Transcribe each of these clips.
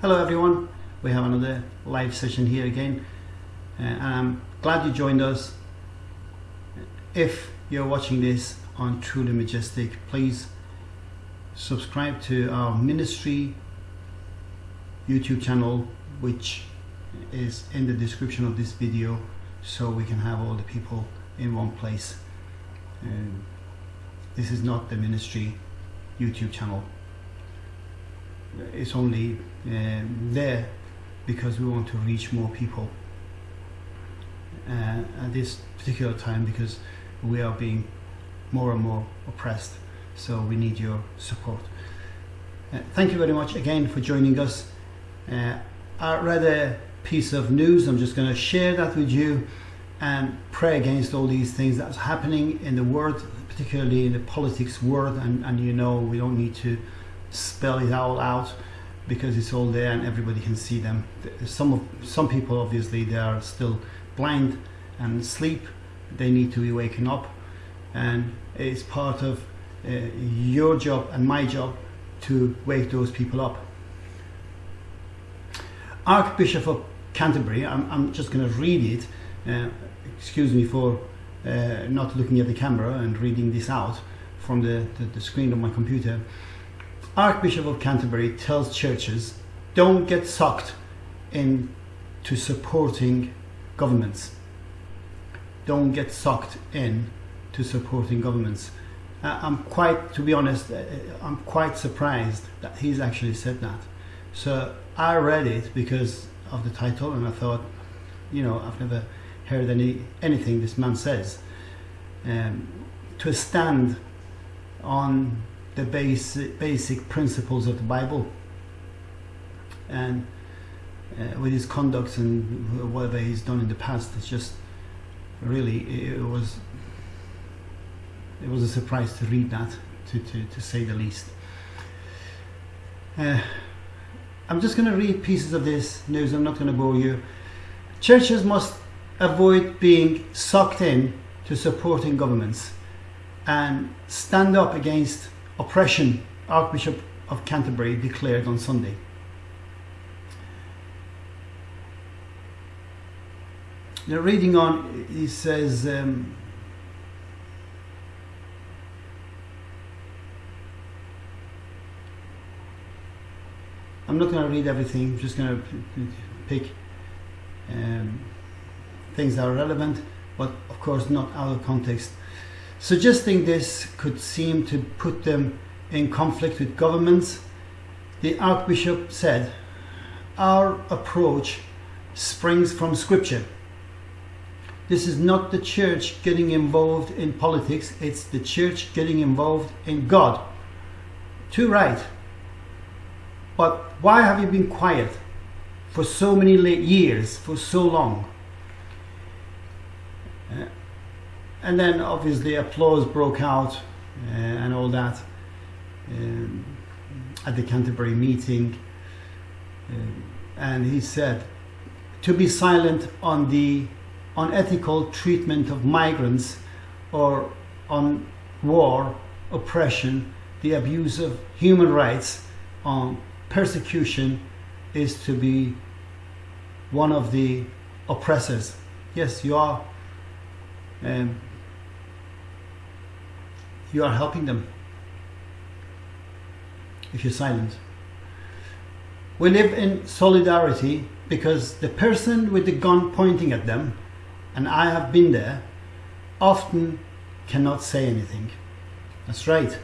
Hello everyone, we have another live session here again uh, and I'm glad you joined us. If you're watching this on Truly Majestic, please subscribe to our ministry YouTube channel which is in the description of this video so we can have all the people in one place. Um, this is not the ministry YouTube channel it's only um, there because we want to reach more people uh, at this particular time because we are being more and more oppressed. So we need your support. Uh, thank you very much again for joining us. Uh, I read a piece of news I'm just going to share that with you and pray against all these things that's happening in the world particularly in the politics world. And, and you know we don't need to spell it all out because it's all there and everybody can see them. Some of some people obviously they are still blind and sleep. They need to be waking up, and it's part of uh, your job and my job to wake those people up. Archbishop of Canterbury. I'm, I'm just going to read it. Uh, excuse me for uh, not looking at the camera and reading this out from the, the, the screen of my computer. Archbishop of Canterbury tells churches don't get sucked into supporting governments. Don't get sucked in to supporting governments. Uh, I'm quite, to be honest, uh, I'm quite surprised that he's actually said that. So I read it because of the title and I thought, you know, I've never heard any anything this man says. Um, to stand on the basic, basic principles of the Bible. And uh, with his conduct and whatever he's done in the past it's just really it was it was a surprise to read that to, to, to say the least. Uh, I'm just going to read pieces of this news I'm not going to bore you. Churches must avoid being sucked in to supporting governments and stand up against oppression, Archbishop of Canterbury declared on Sunday. Now, reading on, he says, um, I'm not going to read everything, I'm just going to pick um, things that are relevant, but of course not out of context. Suggesting this could seem to put them in conflict with governments, the Archbishop said, Our approach springs from Scripture. This is not the church getting involved in politics, it's the church getting involved in God. Too right. But why have you been quiet for so many late years, for so long? Uh, and then obviously applause broke out uh, and all that um, at the Canterbury meeting uh, and he said to be silent on the unethical treatment of migrants or on war, oppression, the abuse of human rights, on persecution is to be one of the oppressors. Yes, you are um, you are helping them if you're silent. We live in solidarity because the person with the gun pointing at them, and I have been there, often cannot say anything. That's right.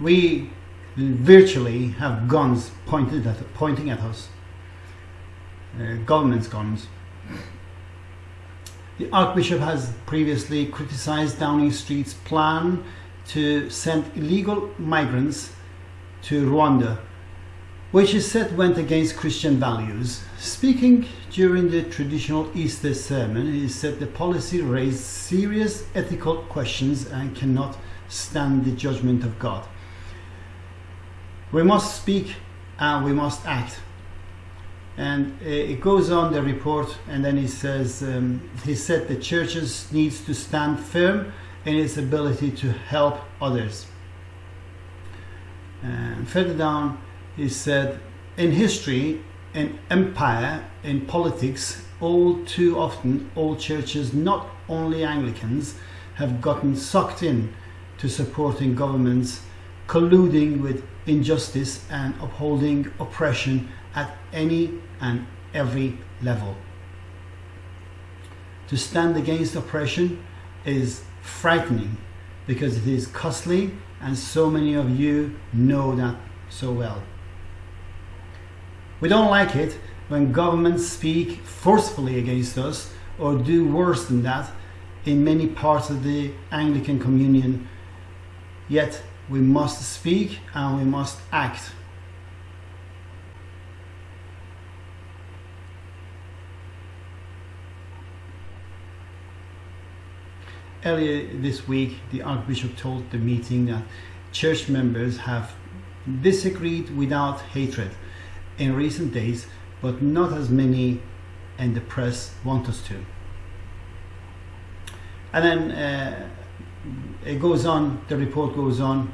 We virtually have guns pointed at, pointing at us. Uh, government's guns. The Archbishop has previously criticized Downing Street's plan to send illegal migrants to Rwanda, which he said went against Christian values. Speaking during the traditional Easter sermon, he said the policy raised serious ethical questions and cannot stand the judgment of God. We must speak and we must act and uh, it goes on the report and then he says um, he said the churches needs to stand firm in its ability to help others. And further down he said in history, in empire, in politics, all too often, all churches, not only Anglicans, have gotten sucked in to supporting governments, colluding with injustice and upholding oppression at any and every level. To stand against oppression is frightening because it is costly and so many of you know that so well. We don't like it when governments speak forcefully against us or do worse than that in many parts of the Anglican Communion. Yet we must speak and we must act. Earlier this week, the Archbishop told the meeting that church members have disagreed without hatred in recent days, but not as many in the press want us to. And then uh, it goes on, the report goes on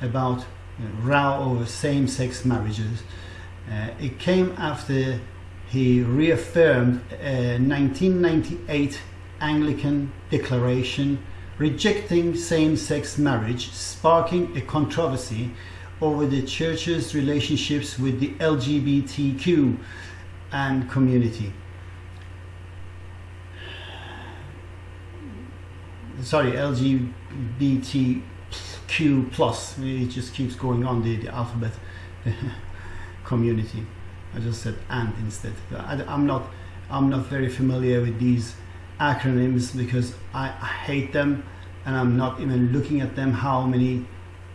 about uh, row over same-sex marriages. Uh, it came after he reaffirmed a 1998 Anglican declaration rejecting same-sex marriage, sparking a controversy over the church's relationships with the LGBTQ and community. Sorry, LGBTQ plus. It just keeps going on the, the alphabet community. I just said and instead. I, am not I'm not very familiar with these acronyms because I, hate them and I'm not even looking at them how many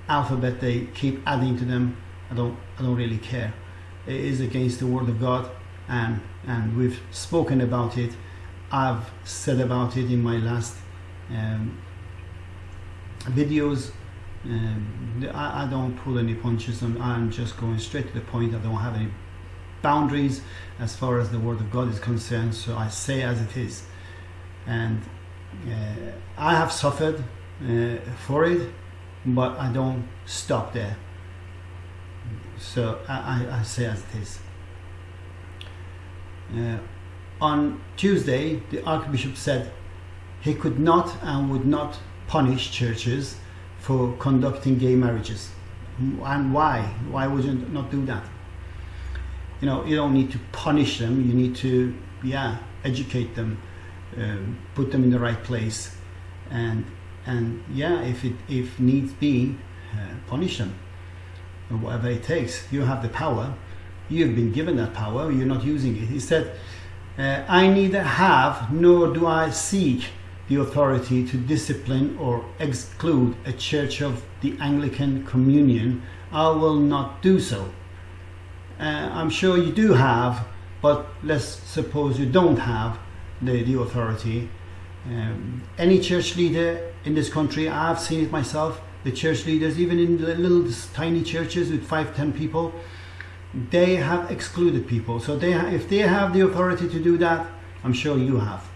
alphabet they keep adding to them. I don't I don't really care. It is against the word of God and and we've spoken about it. I've said about it in my last um, videos. Um, I, I, don't pull any punches I'm, I'm just going straight to the point. I don't have any boundaries as far as the word of God is concerned. So I say as it is and uh, I have suffered uh, for it but I don't stop there. So I, I, I say as it is. Uh, on Tuesday the Archbishop said he could not and would not punish churches for conducting gay marriages. And why? Why would you not do that? You know you don't need to punish them. You need to yeah educate them um, put them in the right place. And and yeah if it if needs be uh, punish them. Whatever it takes. You have the power. You've been given that power. You're not using it. He said uh, I neither have nor do I seek the authority to discipline or exclude a church of the Anglican Communion. I will not do so. Uh, I'm sure you do have but let's suppose you don't have the, the authority. Um, any church leader in this country, I've seen it myself, the church leaders, even in the little tiny churches with five, ten people, they have excluded people. So they, if they have the authority to do that, I'm sure you have.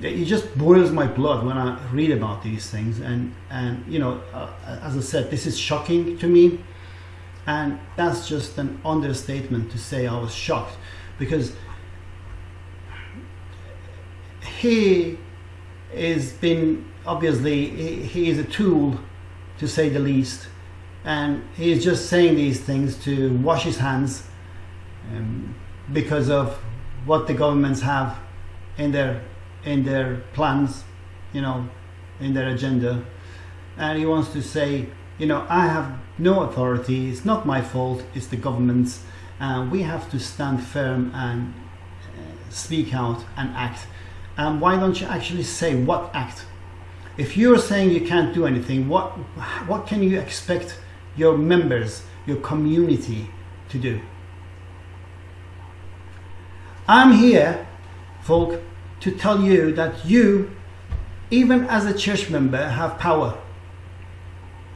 It just boils my blood when I read about these things, and and you know, uh, as I said, this is shocking to me, and that's just an understatement to say I was shocked, because he is been obviously he, he is a tool to say the least. And he is just saying these things to wash his hands um, because of what the governments have in their in their plans you know in their agenda. And he wants to say you know I have no authority. It's not my fault. It's the government's. And we have to stand firm and uh, speak out and act um, why don't you actually say what act? If you're saying you can't do anything, what, what can you expect your members, your community to do? I'm here, folk, to tell you that you, even as a church member, have power.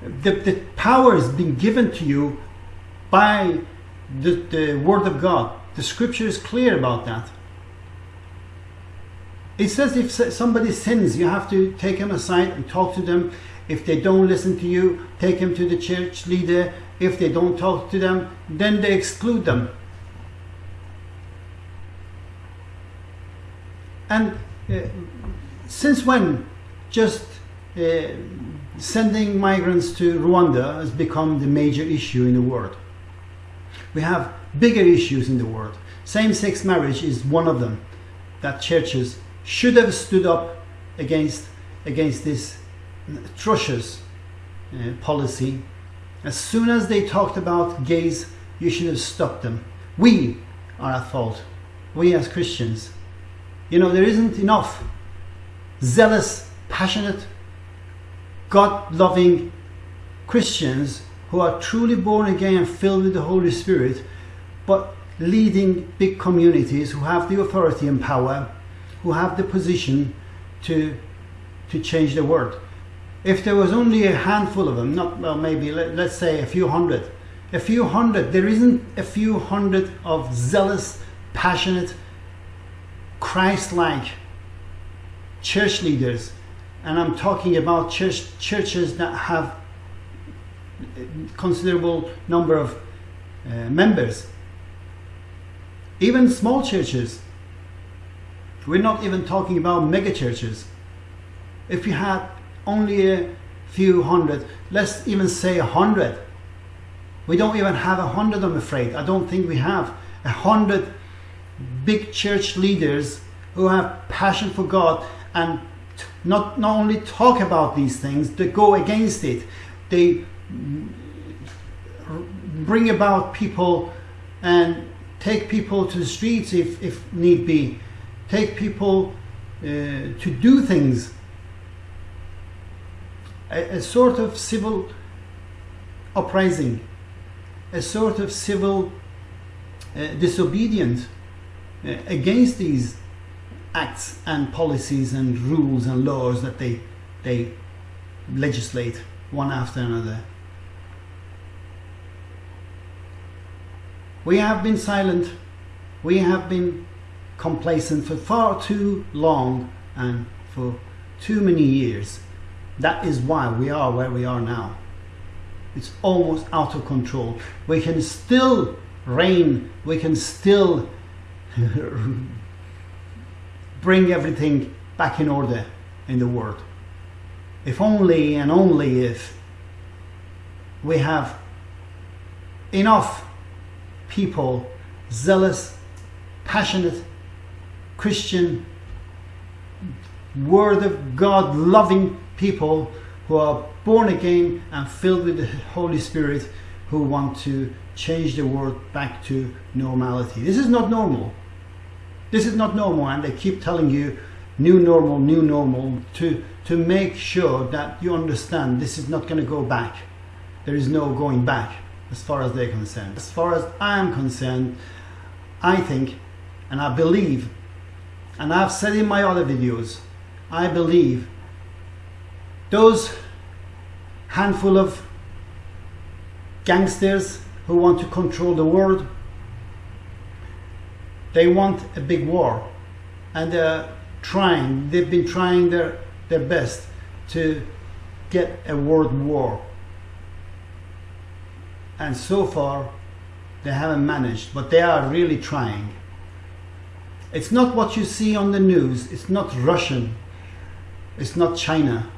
The, the power has been given to you by the, the Word of God. The scripture is clear about that. It says if somebody sins, you have to take them aside and talk to them. If they don't listen to you, take them to the church leader. If they don't talk to them, then they exclude them. And uh, since when just uh, sending migrants to Rwanda has become the major issue in the world? We have bigger issues in the world. Same-sex marriage is one of them that churches should have stood up against against this atrocious uh, policy. As soon as they talked about gays, you should have stopped them. We are at fault. We as Christians. You know, there isn't enough zealous, passionate, God loving Christians who are truly born again and filled with the Holy Spirit, but leading big communities who have the authority and power, who have the position to, to change the world. If there was only a handful of them, not well, maybe let, let's say a few hundred, a few hundred, there isn't a few hundred of zealous, passionate, Christ-like church leaders, and I'm talking about church churches that have considerable number of uh, members even small churches we're not even talking about mega churches if you had only a few hundred let's even say a hundred we don't even have a hundred I'm afraid I don't think we have a hundred big church leaders who have passion for God and not, not only talk about these things, they go against it. They bring about people and take people to the streets if, if need be. Take people uh, to do things. A, a sort of civil uprising, a sort of civil uh, disobedience uh, against these acts and policies and rules and laws that they they legislate one after another. We have been silent, we have been complacent for far too long and for too many years. That is why we are where we are now. It's almost out of control. We can still reign, we can still bring everything back in order in the world. If only and only if we have enough people, zealous, passionate, Christian, Word of God loving people who are born again and filled with the Holy Spirit who want to change the world back to normality. This is not normal. This is not normal and they keep telling you new normal, new normal to, to make sure that you understand this is not going to go back. There is no going back as far as they're concerned. As far as I am concerned, I think and I believe, and I've said in my other videos, I believe those handful of gangsters who want to control the world they want a big war and they're trying, they've been trying their, their best to get a world war. And so far, they haven't managed, but they are really trying. It's not what you see on the news, it's not Russian, it's not China,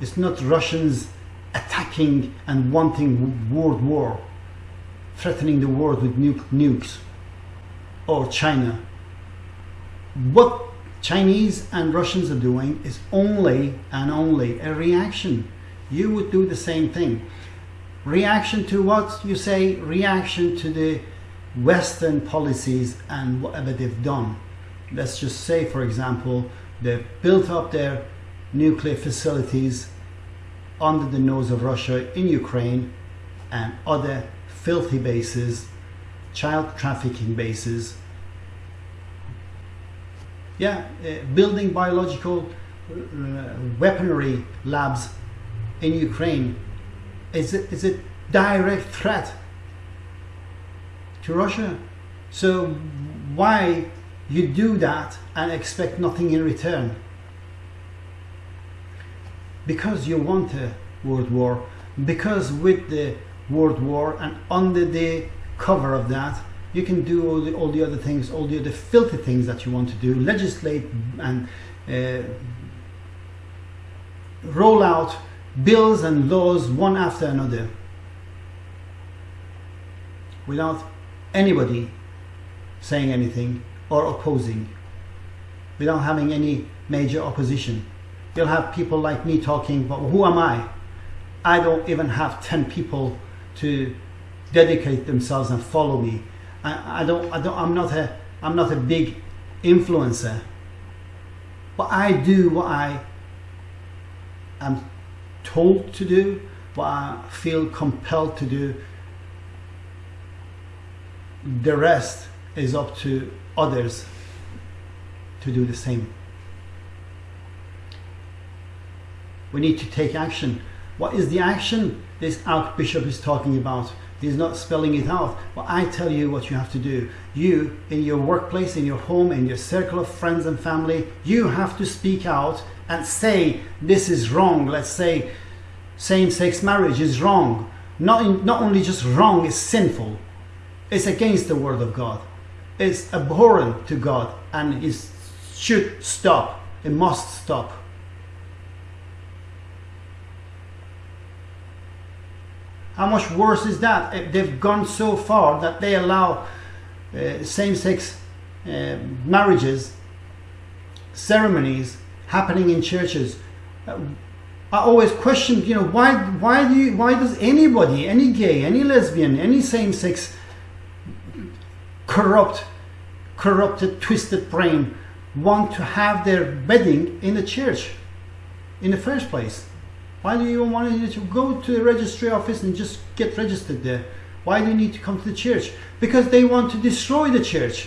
it's not Russians attacking and wanting world war, threatening the world with nukes or China. What Chinese and Russians are doing is only and only a reaction. You would do the same thing. Reaction to what you say, reaction to the Western policies and whatever they've done. Let's just say, for example, they've built up their nuclear facilities under the nose of Russia in Ukraine and other filthy bases child trafficking bases, yeah, uh, building biological uh, weaponry labs in Ukraine is a, is a direct threat to Russia. So why you do that and expect nothing in return? because you want a world war, because with the world war and under the cover of that, you can do all the, all the other things, all the other filthy things that you want to do, legislate and uh, roll out bills and laws one after another without anybody saying anything or opposing, without having any major opposition. You'll have people like me talking, but who am I? I don't even have 10 people to dedicate themselves and follow me. I, I don't, I don't, I'm not a, I'm not a big influencer, but I do what I am told to do, what I feel compelled to do. The rest is up to others to do the same. We need to take action. What is the action this Archbishop is talking about? He's not spelling it out, but I tell you what you have to do. You, in your workplace, in your home, in your circle of friends and family, you have to speak out and say this is wrong. Let's say same-sex marriage is wrong. Not, in, not only just wrong, it's sinful. It's against the word of God. It's abhorrent to God and it should stop. It must stop. How much worse is that? if They've gone so far that they allow uh, same-sex uh, marriages, ceremonies happening in churches. Uh, I always question, you know, why, why do you, why does anybody, any gay, any lesbian, any same-sex corrupt, corrupted, twisted brain want to have their wedding in the church in the first place? Why do you even want to go to the registry office and just get registered there? Why do you need to come to the church? Because they want to destroy the church.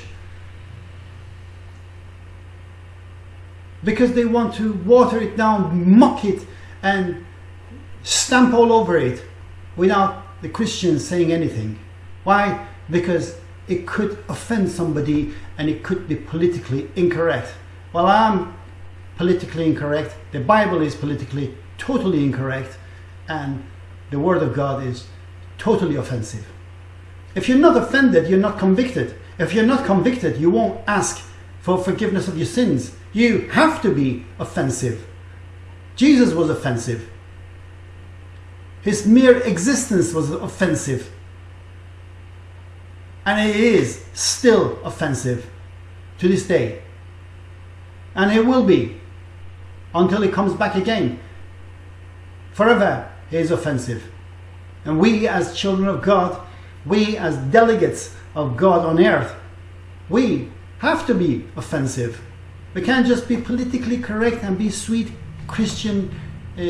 Because they want to water it down, mock it, and stamp all over it without the Christians saying anything. Why? Because it could offend somebody and it could be politically incorrect. Well, I'm politically incorrect. The Bible is politically totally incorrect and the word of God is totally offensive. If you're not offended, you're not convicted. If you're not convicted, you won't ask for forgiveness of your sins. You have to be offensive. Jesus was offensive. His mere existence was offensive. And it is still offensive to this day. And it will be until he comes back again forever is offensive. And we as children of God, we as delegates of God on earth, we have to be offensive. We can't just be politically correct and be sweet Christian uh,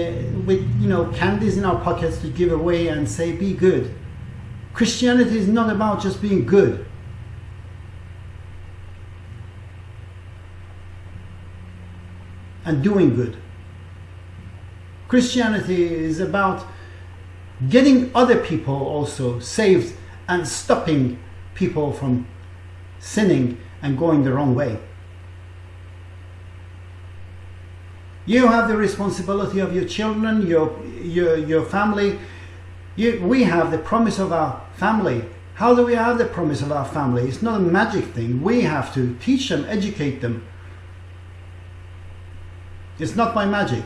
with you know candies in our pockets to give away and say be good. Christianity is not about just being good. And doing good. Christianity is about getting other people also saved and stopping people from sinning and going the wrong way. You have the responsibility of your children, your, your, your family. You, we have the promise of our family. How do we have the promise of our family? It's not a magic thing. We have to teach them, educate them. It's not by magic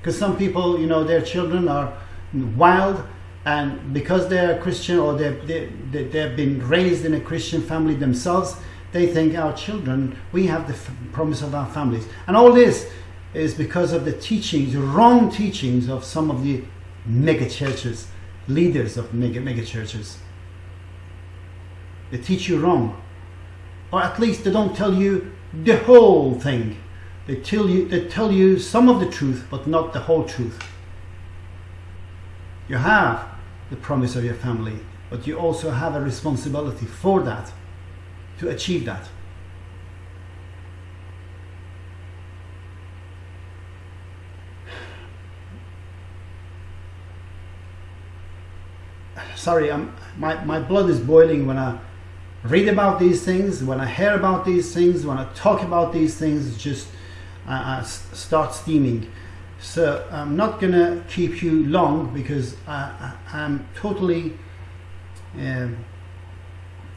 because some people you know their children are wild and because they're Christian or they've, they, they've been raised in a Christian family themselves they think our children we have the promise of our families and all this is because of the teachings wrong teachings of some of the mega churches leaders of mega, mega churches they teach you wrong or at least they don't tell you the whole thing they tell you they tell you some of the truth, but not the whole truth. You have the promise of your family, but you also have a responsibility for that, to achieve that. Sorry, I'm, my, my blood is boiling when I read about these things, when I hear about these things, when I talk about these things, just uh, start steaming. So I'm not gonna keep you long because I, I, I'm totally um,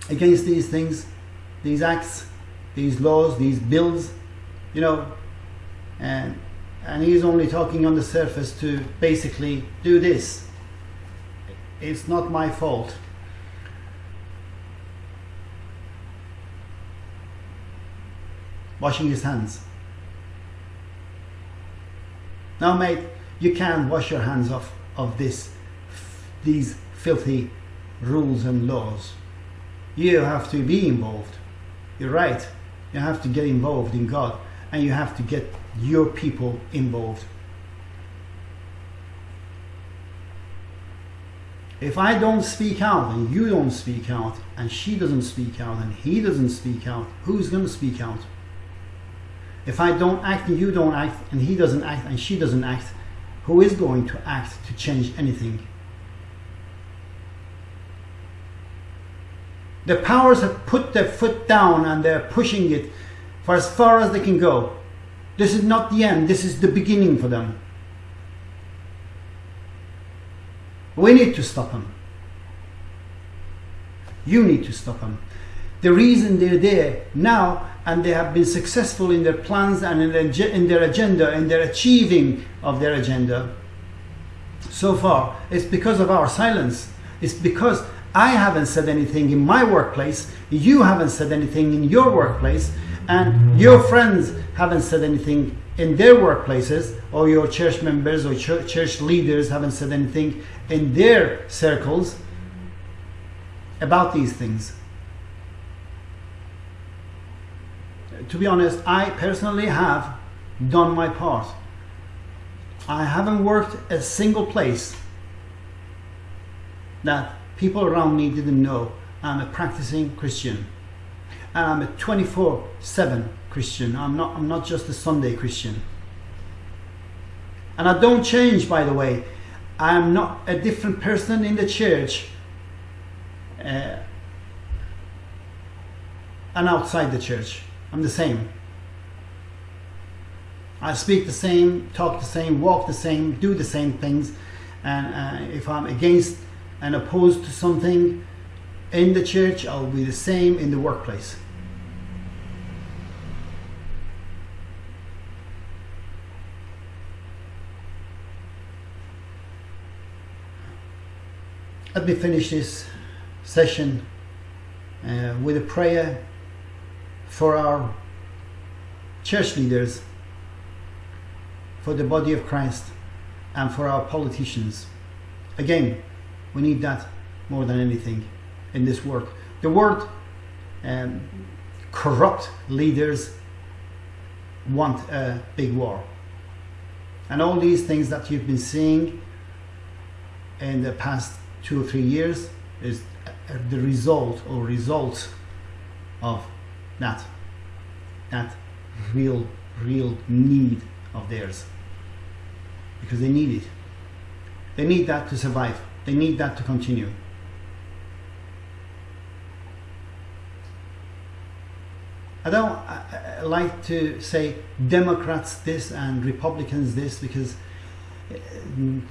against these things, these acts, these laws, these bills, you know, and and he's only talking on the surface to basically do this. It's not my fault. Washing his hands. Now, mate, you can't wash your hands off of this, these filthy rules and laws. You have to be involved. You're right. You have to get involved in God and you have to get your people involved. If I don't speak out and you don't speak out and she doesn't speak out and he doesn't speak out, who's going to speak out? If I don't act and you don't act and he doesn't act and she doesn't act, who is going to act to change anything? The powers have put their foot down and they're pushing it for as far as they can go. This is not the end, this is the beginning for them. We need to stop them. You need to stop them. The reason they're there now and they have been successful in their plans and in their, agenda, in their achieving of their agenda so far, is because of our silence. It's because I haven't said anything in my workplace, you haven't said anything in your workplace, and your friends haven't said anything in their workplaces, or your church members or church leaders haven't said anything in their circles about these things. To be honest, I personally have done my part. I haven't worked a single place that people around me didn't know I'm a practicing Christian and I'm a 24 7 Christian. I'm not, I'm not just a Sunday Christian. And I don't change, by the way. I'm not a different person in the church uh, and outside the church. I'm the same. I speak the same, talk the same, walk the same, do the same things. And uh, if I'm against and opposed to something, in the church, I'll be the same in the workplace. Let me finish this session uh, with a prayer for our church leaders, for the body of Christ, and for our politicians. Again, we need that more than anything in this work. The word um, corrupt leaders want a big war. And all these things that you've been seeing in the past two or three years is the result or results of that that real real need of theirs. Because they need it. They need that to survive. They need that to continue. I don't I, I like to say Democrats this and Republicans this because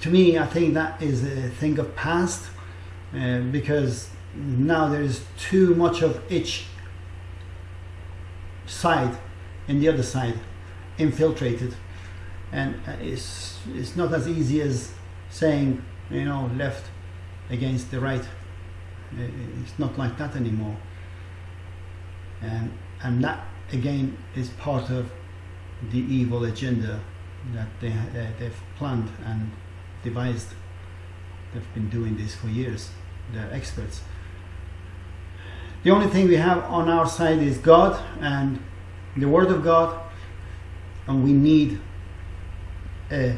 to me I think that is a thing of past uh, because now there is too much of each side and the other side infiltrated. And uh, it's it's not as easy as saying you know left against the right. Uh, it's not like that anymore. And and that again is part of the evil agenda that they, uh, they've planned and devised. They've been doing this for years. They're experts. The only thing we have on our side is God and the Word of God, and we need a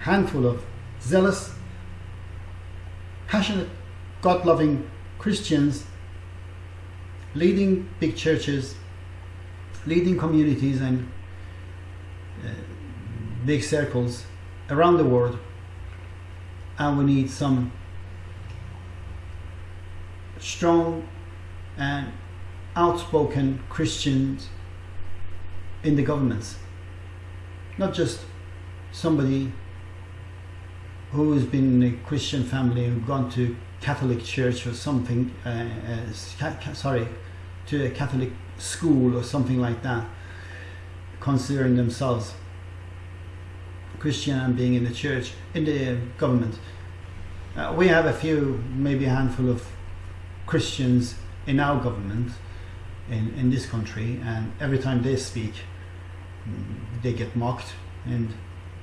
handful of zealous, passionate, God loving Christians leading big churches leading communities and uh, big circles around the world and we need some strong and outspoken Christians in the governments. Not just somebody who has been in a Christian family and gone to Catholic church or something, uh, uh, sorry, to a Catholic school or something like that, considering themselves Christian being in the church, in the government. Uh, we have a few, maybe a handful of Christians in our government in, in this country, and every time they speak, mm, they get mocked and,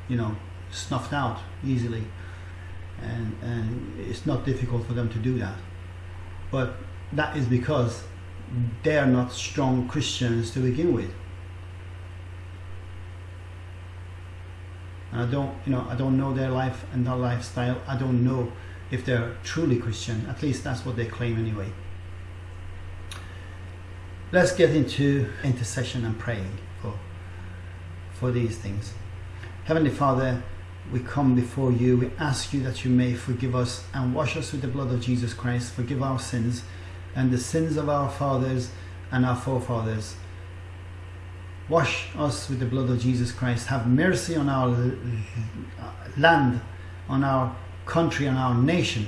you know, snuffed out easily. And, and it's not difficult for them to do that. But that is because they are not strong Christians to begin with. And I don't, you know, I don't know their life and their lifestyle. I don't know if they're truly Christian. At least that's what they claim anyway. Let's get into intercession and praying for for these things. Heavenly Father, we come before you. We ask you that you may forgive us and wash us with the blood of Jesus Christ. Forgive our sins and the sins of our fathers and our forefathers. Wash us with the blood of Jesus Christ. Have mercy on our land, on our country, on our nation.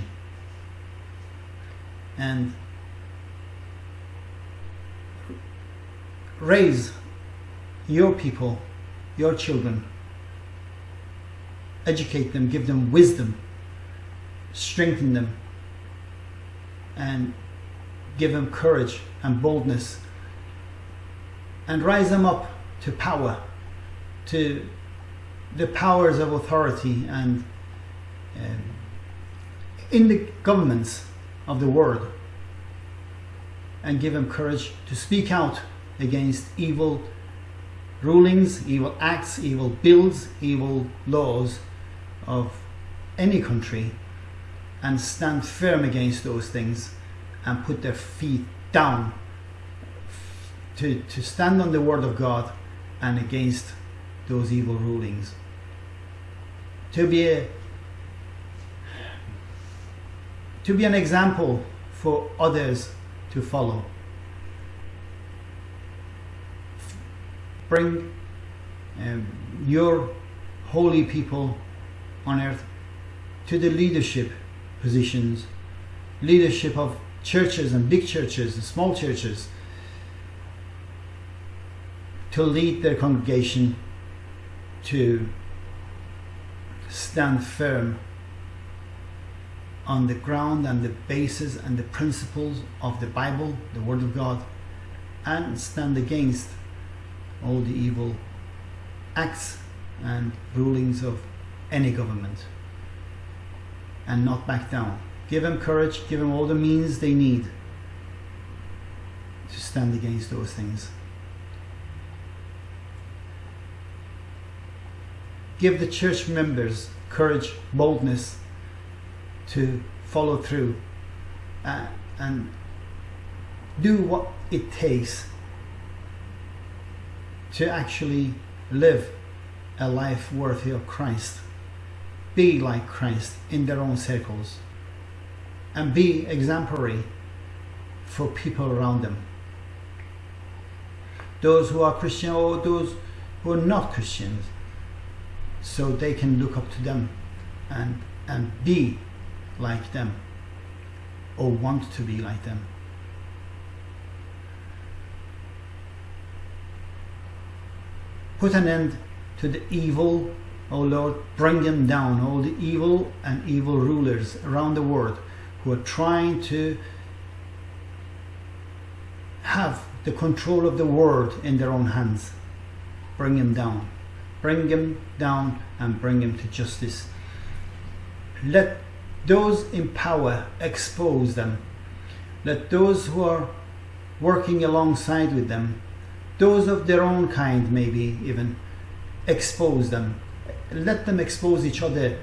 And raise your people, your children. Educate them, give them wisdom, strengthen them, and give them courage and boldness and rise them up to power, to the powers of authority and um, in the governments of the world and give them courage to speak out against evil rulings, evil acts, evil bills, evil laws of any country and stand firm against those things and put their feet down to, to stand on the word of God and against those evil rulings. To be a, to be an example for others to follow. Bring um, your holy people on earth to the leadership positions, leadership of churches and big churches and small churches, to lead their congregation to stand firm on the ground and the basis and the principles of the Bible, the Word of God, and stand against all the evil acts and rulings of any government and not back down. Give them courage, give them all the means they need to stand against those things. Give the church members courage, boldness to follow through uh, and do what it takes to actually live a life worthy of Christ. Be like Christ in their own circles and be exemplary for people around them. Those who are Christian or those who are not Christians, so they can look up to them and, and be like them or want to be like them. Put an end to the evil, O Lord, bring them down, all the evil and evil rulers around the world who are trying to have the control of the world in their own hands. Bring them down. Bring them down and bring them to justice. Let those in power expose them. Let those who are working alongside with them, those of their own kind maybe even, expose them. Let them expose each other,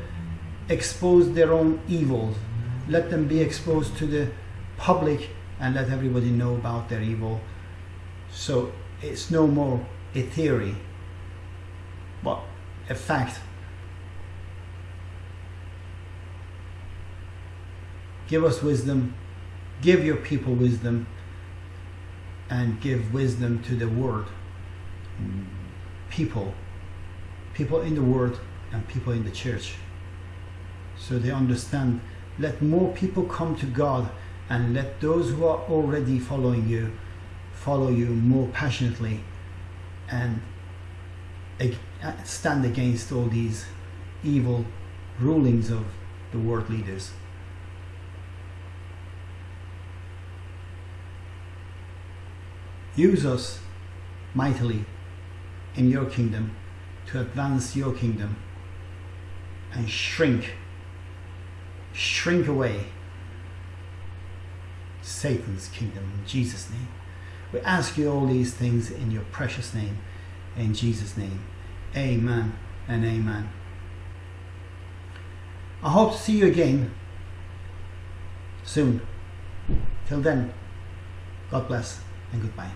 expose their own evils. Let them be exposed to the public and let everybody know about their evil. So it's no more a theory, but a fact. Give us wisdom, give your people wisdom, and give wisdom to the world. People, people in the world and people in the church so they understand let more people come to God and let those who are already following you follow you more passionately and stand against all these evil rulings of the world leaders. Use us mightily in your kingdom to advance your kingdom and shrink, shrink away Satan's kingdom in Jesus' name. We ask you all these things in your precious name, in Jesus' name. Amen and amen. I hope to see you again soon. Till then, God bless and goodbye.